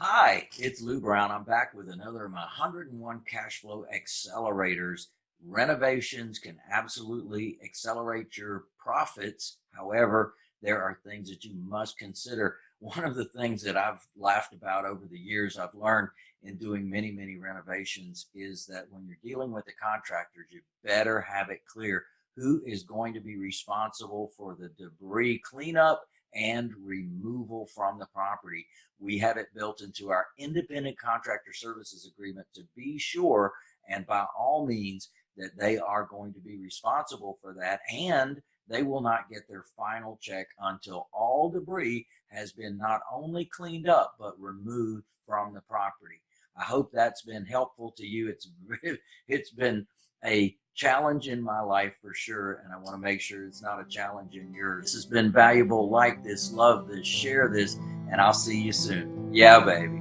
Hi, it's Lou Brown. I'm back with another of my 101 cash flow accelerators. Renovations can absolutely accelerate your profits. However, there are things that you must consider. One of the things that I've laughed about over the years, I've learned in doing many, many renovations is that when you're dealing with the contractors, you better have it clear who is going to be responsible for the debris cleanup and removal from the property. We have it built into our independent contractor services agreement to be sure and by all means that they are going to be responsible for that and they will not get their final check until all debris has been not only cleaned up but removed from the property. I hope that's been helpful to you. It's it's been a challenge in my life for sure, and I want to make sure it's not a challenge in yours. This has been valuable. Like this, love this, share this, and I'll see you soon. Yeah, baby.